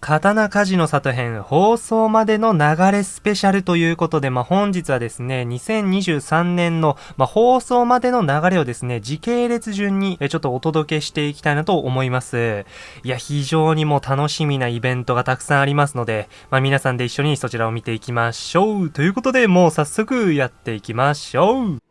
刀鍛冶の里編放送までの流れスペシャルということで、まあ、本日はですね、2023年の、まあ、放送までの流れをですね、時系列順にえちょっとお届けしていきたいなと思います。いや、非常にもう楽しみなイベントがたくさんありますので、まあ、皆さんで一緒にそちらを見ていきましょう。ということで、もう早速やっていきましょう。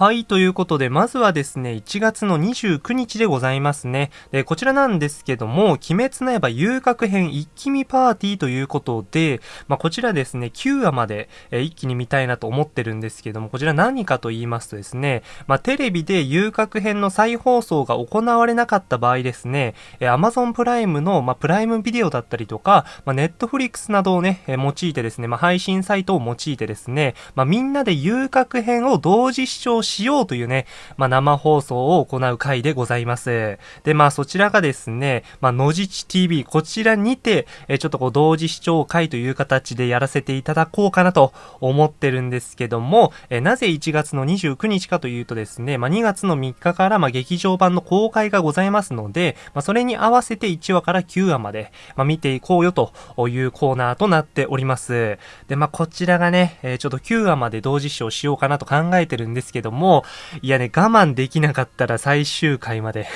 はい、ということで、まずはですね、1月の29日でございますね。で、こちらなんですけども、鬼滅の刃遊郭編一気見パーティーということで、まあ、こちらですね、9話まで、えー、一気に見たいなと思ってるんですけども、こちら何かと言いますとですね、まあ、テレビで遊郭編の再放送が行われなかった場合ですね、えー、Amazon プライムの、まあ、プライムビデオだったりとか、まあ、Netflix などをね、えー、用いてですね、まあ、配信サイトを用いてですね、まあ、みんなで遊郭編を同時視聴ししようというね、まあ、生放送を行う回でございます。で、まあ、そちらがですね、まあ、のじち TV、こちらにて、えちょっとこう、同時視聴会という形でやらせていただこうかなと思ってるんですけども、えなぜ1月の29日かというとですね、まあ、2月の3日から、まあ、劇場版の公開がございますので、まあ、それに合わせて1話から9話まで、まあ、見ていこうよというコーナーとなっております。で、まあ、こちらがね、え、ちょっと9話まで同時視聴しようかなと考えてるんですけども、もいやね、我慢できなかったら最終回まで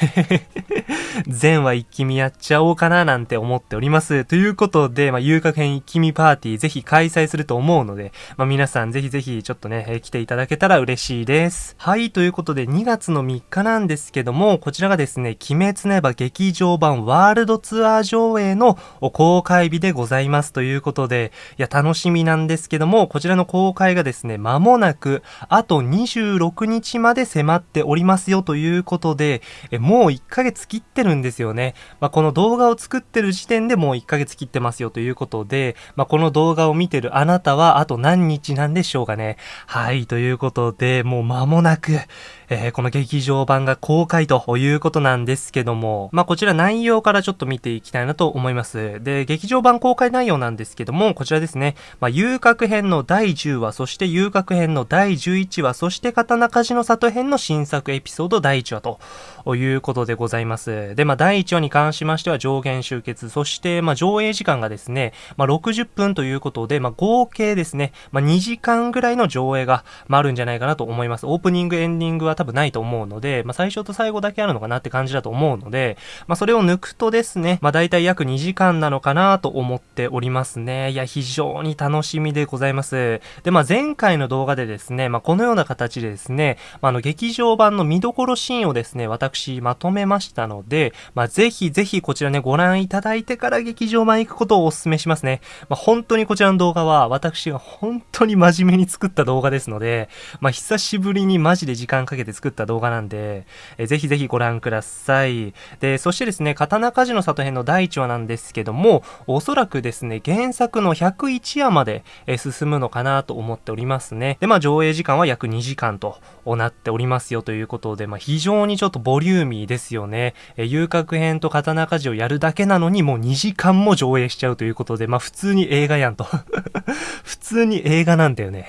全話一気見やっちゃおうかななんて思っております。ということで、まあ、遊郭編一気見パーティーぜひ開催すると思うので、まあ、皆さんぜひぜひちょっとね、えー、来ていただけたら嬉しいです。はい、ということで2月の3日なんですけども、こちらがですね、鬼滅の刃劇場版ワールドツアー上映の公開日でございますということで、いや、楽しみなんですけども、こちらの公開がですね、間もなく、あと26 6日まで迫っておりますよということで、えもう1ヶ月切ってるんですよね。まあ、この動画を作ってる時点でもう1ヶ月切ってますよということで、まあ、この動画を見てるあなたはあと何日なんでしょうかね。はい、ということで、もう間もなく、えー、この劇場版が公開ということなんですけども、まあ、こちら内容からちょっと見ていきたいなと思います。で、劇場版公開内容なんですけども、こちらですね、まあ、遊郭編の第10話、そして遊郭編の第11話、そして刀鍛冶の里編の新作エピソード第1話ということでございます。で、まあ、第1話に関しましては上限集結、そして、まあ、上映時間がですね、まあ、60分ということで、まあ、合計ですね、まあ、2時間ぐらいの上映が、まあ、あるんじゃないかなと思います。オープニング、エンディングは多分ないと思うので、まあ、最初と最後だけあるのかなって感じだと思うので、まあ、それを抜くとですね、まあ、大体約2時間なのかなと思っておりますね。いや、非常に楽しみでございます。で、まあ、前回の動画でですね、まあ、このような形でですね、まあ、あの、劇場版の見どころシーンをですね、私、まとめましたので、まあ、ぜひぜひこちらね、ご覧いただいてから劇場版行くことをお勧めしますね。まあ、本当にこちらの動画は、私が本当に真面目に作った動画ですので、まあ、久しぶりにマジで時間かけて作った動画なんで、え、ぜひぜひご覧ください。で、そしてですね、刀鍛冶の里編の第1話なんですけども、おそらくですね、原作の101話まで、え、進むのかなと思っておりますね。で、まあ、上映時間は約2時間となっておりますよということで、まあ、非常にちょっとボリューミーですよね。え、遊郭編と刀鍛冶をやるだけなのに、もう2時間も上映しちゃうということで、まあ、普通に映画やんと 普通に映画なんだよね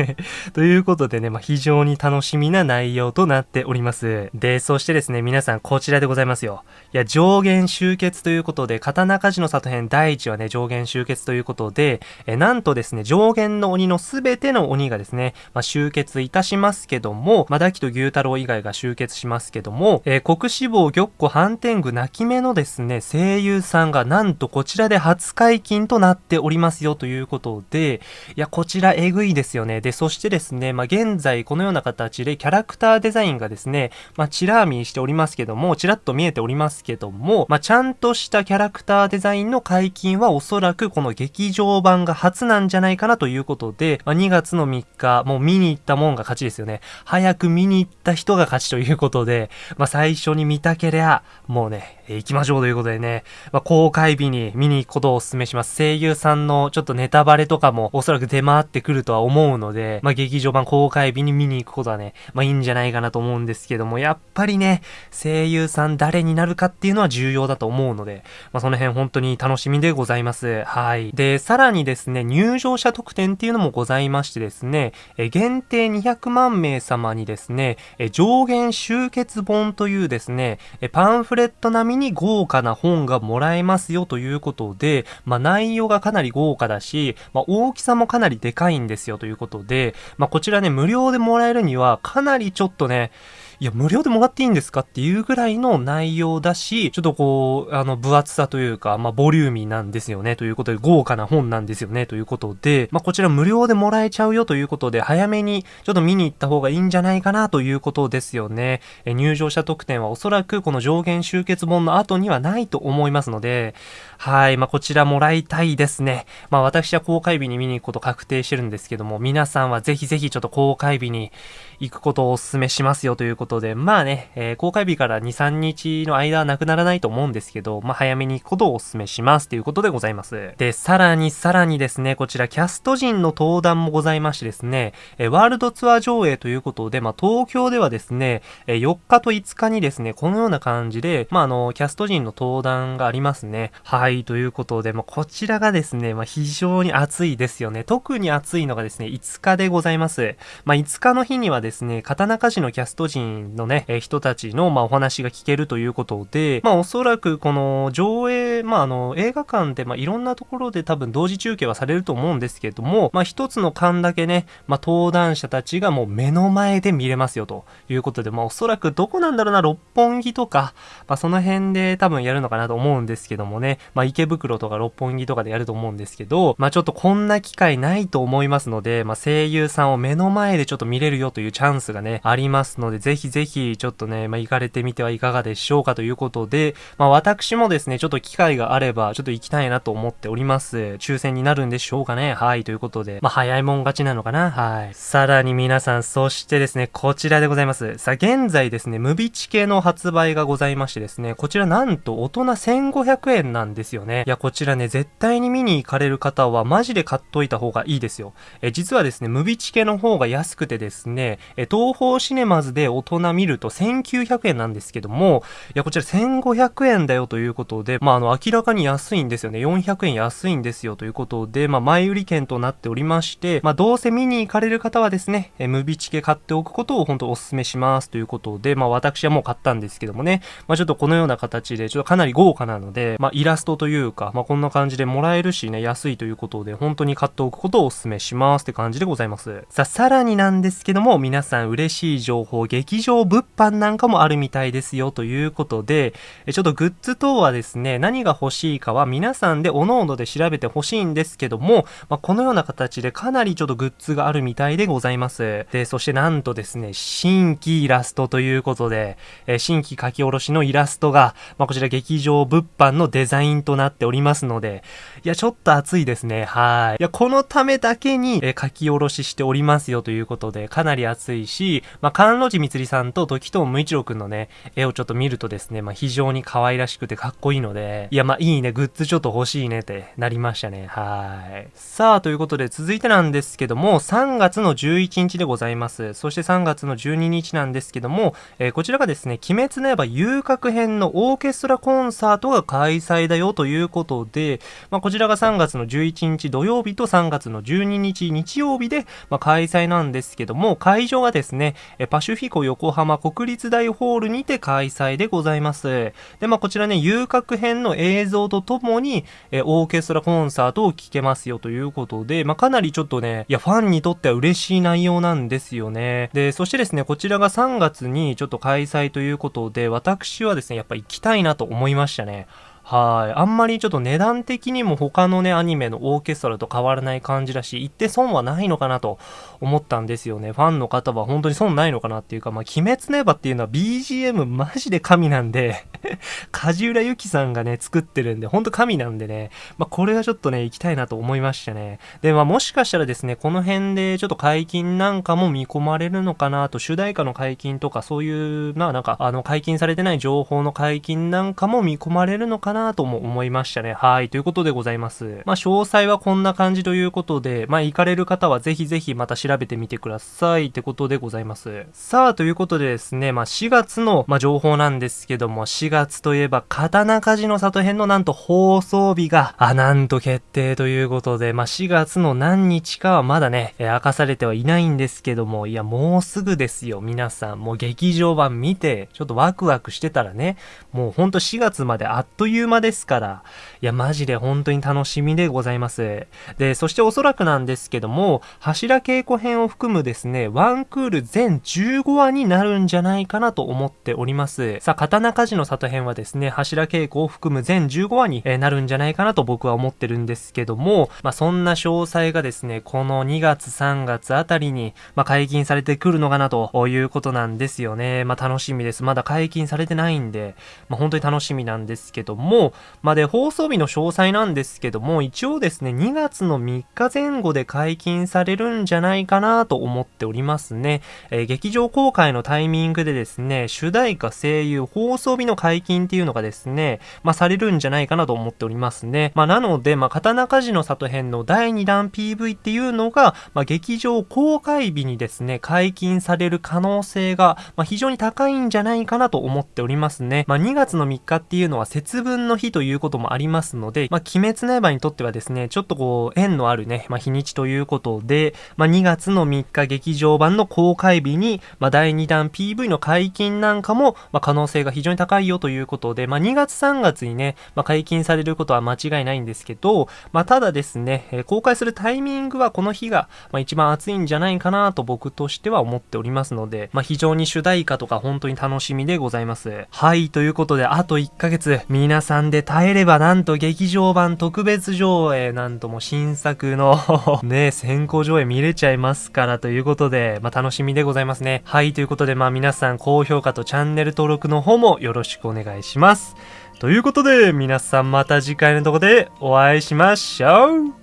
ということでね、まあ、非常に楽しみな内容とななっております。で、そしてですね、皆さんこちらでございますよ。いや、上限集結ということで、刀鍛冶の里編第1話ね、上限集結ということで、えなんとですね、上限の鬼のすべての鬼がですね、まあ、集結いたしますけども、まあ、ダキと牛太郎以外が集結しますけども、えー、国志望玉子反天狗泣き目のですね、声優さんがなんとこちらで初解禁となっておりますよということで、いや、こちらえぐいですよね。で、そしてですね、まあ、現在このような形でキャラクターデザインがですね、まあ、チラーミーしておりますけども、チラッと見えておりますけども、まあ、ちゃんとしたキャラクターデザインの解禁はおそらくこの劇場版が初なんじゃないかなということで、まあ、2月の3日、もう見に行ったもんが勝ちですよね。早く見に行った人が勝ちということで、まあ、最初に見たけりゃ、もうね、行きましょうということでね、まあ、公開日に見に行くことをお勧めします。声優さんのちょっとネタバレとかもおそらく出回ってくるとは思うので、まあ、劇場版公開日に見に行くことはね、まあ、いいんじゃないかなと思うんですけども、やっぱりね、声優さん誰になるかっていうのは重要だと思うので、まあ、その辺本当に楽しみでございます。はい。で、さらにですね、入場者特典っていうのもございましてですね、え限定200万名様にですね、上限集結本というですね、パンフレット並みに豪華な本がもらえますよということで、まあ、内容がかなり豪華だし、まあ、大きさもかなりでかいんですよということで、まあ、こちらね、無料でもらえるには、かなりちょっとね、いや、無料でもらっていいんですかっていうぐらいの内容だし、ちょっとこう、あの、分厚さというか、まあ、ボリューミーなんですよね、ということで、豪華な本なんですよね、ということで、まあ、こちら無料でもらえちゃうよということで、早めにちょっと見に行った方方がいいんじゃないかなということですよね。え入場者特典はおそらくこの上限集結本の後にはないと思いますので、はい、まあ、こちらもらいたいですね。まあ、私は公開日に見に行くこと確定してるんですけども、皆さんはぜひぜひちょっと公開日に行くことをお勧めしますよということで、まあね、えー、公開日から2、3日の間はなくならないと思うんですけど、まあ、早めに行くことをお勧めしますということでございます。で、さらにさらにですね、こちらキャスト陣の登壇もございましてですね、えー、ワールドツアー上映とということで、まあ、東京ではですね、えー、4日と5日にですね、このような感じで、まあ、あの、キャスト陣の登壇がありますね。はい、ということで、まあ、こちらがですね、まあ、非常に熱いですよね。特に熱いのがですね、5日でございます。まあ、5日の日にはですね、刀鍛冶のキャスト陣のね、えー、人たちの、まあ、お話が聞けるということで、まあ、おそらくこの上映、まあ、あの、映画館で、まあ、いろんなところで多分同時中継はされると思うんですけれども、まあ、一つの間だけね、まあ、登壇者たちがもう目の前で見れますよということで、まあ、おそらくどこなんだろうな、六本木とか、まあ、その辺で多分やるのかなと思うんですけどもね、まあ、池袋とか六本木とかでやると思うんですけど、まあ、ちょっとこんな機会ないと思いますので、まあ、声優さんを目の前でちょっと見れるよというチャンスがね、ありますので、ぜひぜひ、ちょっとね、まあ、行かれてみてはいかがでしょうかということで、まあ、私もですね、ちょっと機会があれば、ちょっと行きたいなと思っております。抽選になるんでしょうかね。はい、ということで、まあ、早いもん勝ちなのかな。はい。さらに皆さん、そしてですね、こちらでございます。さあ、現在ですね、ムビチ系の発売がございましてですね、こちらなんと大人1500円なんですよね。いや、こちらね、絶対に見に行かれる方は、マジで買っといた方がいいですよ。え、実はですね、ムビチ系の方が安くてですね、え、東方シネマズで大人見ると1900円なんですけども、いや、こちら1500円だよということで、まあ、あの、明らかに安いんですよね。400円安いんですよということで、まあ、前売り券となっておりまして、まあ、どうせ見に行かれる方はですね、え、ムビチチケ買っておくことを本当お勧めしますということで、まあ、私はもう買ったんですけどもね、まあ、ちょっとこのような形で、ちょっとかなり豪華なので、まあ、イラストというか、まあ、こんな感じでもらえるしね、安いということで、本当に買っておくことをお勧めしますって感じでございます。さあ、さらになんですけども、皆さん嬉しい情報、劇場物販なんかもあるみたいですよということで、ちょっとグッズ等はですね、何が欲しいかは皆さんで各々で調べて欲しいんですけども、まあ、このような形でかなりちょっとグッズがあるみたいでございます。で、そしてなんとですね、新規イラストということで、え新規書き下ろしのイラストが、まあ、こちら劇場物販のデザインとなっておりますので、いや、ちょっと熱いですね。はい。いや、このためだけに、え書き下ろししておりますよということで、かなり熱いし、まあ、関路寺みつりさんと時藤無一郎くんのね、絵をちょっと見るとですね、まあ、非常に可愛らしくてかっこいいので、いや、まあ、いいね、グッズちょっと欲しいねってなりましたね。はい。さあ、ということで、続いてなんですけども、3月の11日でございます。そして3月の12日なんですけども、えー、こちらがですね、鬼滅の刃遊郭編のオーケストラコンサートが開催だよということで、まあ、こちらちらが3月の11日土曜日と3月の12日日曜日で、まあ、開催なんですけども、会場はですね、パシュフィコ横浜国立大ホールにて開催でございます。で、まあ、こちらね、遊郭編の映像とともに、えオーケストラコンサートを聴けますよということで、まあ、かなりちょっとね、いや、ファンにとっては嬉しい内容なんですよね。で、そしてですね、こちらが3月にちょっと開催ということで、私はですね、やっぱ行きたいなと思いましたね。はい。あんまりちょっと値段的にも他のね、アニメのオーケストラと変わらない感じだし、行って損はないのかなと思ったんですよね。ファンの方は本当に損ないのかなっていうか、まあ、鬼滅の刃っていうのは BGM マジで神なんで 梶浦由紀さんがね、作ってるんで、ほんと神なんでね、まあ、これはちょっとね、行きたいなと思いましたね。で、まあ、もしかしたらですね、この辺でちょっと解禁なんかも見込まれるのかなと、主題歌の解禁とか、そういう、まあ、なんか、あの、解禁されてない情報の解禁なんかも見込まれるのかななとも思いましたね。はい。ということでございます。まあ、詳細はこんな感じということで、まあ、行かれる方はぜひぜひまた調べてみてください。ってことでございます。さあ、ということでですね、まあ、4月の、まあ、情報なんですけども、4月といえば、刀鍛冶の里編のなんと放送日が、あ、なんと決定ということで、まあ、4月の何日かはまだね、えー、明かされてはいないんですけども、いや、もうすぐですよ、皆さん。もう劇場版見て、ちょっとワクワクしてたらね、もうほんと4月まであっという間ですから、いや、マジで本当に楽しみでございます。で、そしておそらくなんですけども、柱稽古編を含むですね、ワンクール全15話になるんじゃないかなと思っております。さあ、刀鍛冶の里編はですね、柱稽古を含む全15話になるんじゃないかなと僕は思ってるんですけども、まあ、そんな詳細がですね、この2月3月あたりに、まあ、解禁されてくるのかなということなんですよね。まあ、楽しみです。まだ解禁されてないんで、まあ、本当に楽しみなんですけども、まあ、で、放送日の詳細なんですけども、一応ですね、2月の3日前後で解禁されるんじゃないかなと思っておりますね。えー、劇場公開のタイミングでですね、主題歌声優放送日の解禁っていうのがですね、まあ、されるんじゃないかなと思っておりますね。まあ、なので、まあ、刀鍛冶の里編の第2弾 PV っていうのが、まあ、劇場公開日にですね、解禁される可能性が、まあ、非常に高いんじゃないかなと思っておりますね。まあ、2月の3日っていうのは節分の日ということもありますので、まあ、鬼滅の刃にとってはですね、ちょっとこう、縁のあるね、まあ、日にちということで、まあ、2月の3日劇場版の公開日に、まあ、第2弾 PV の解禁なんかも、まあ、可能性が非常に高いよということで、まあ、2月3月にね、まあ、解禁されることは間違いないんですけど、まあ、ただですね、えー、公開するタイミングはこの日が、まあ、一番暑いんじゃないかなと僕としては思っておりますので、まあ、非常に主題歌とか本当に楽しみでございます。はい、ということで、あと1ヶ月、皆さんで耐えればなんと劇場版特別上映、なんとも新作の ね、先行上映見れちゃいますからということで、まあ、楽しみでございますね。はい、ということで、まあ、皆さん高評価とチャンネル登録の方もよろしくお願いします。ということで、皆さんまた次回のとこでお会いしましょう。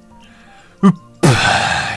うっ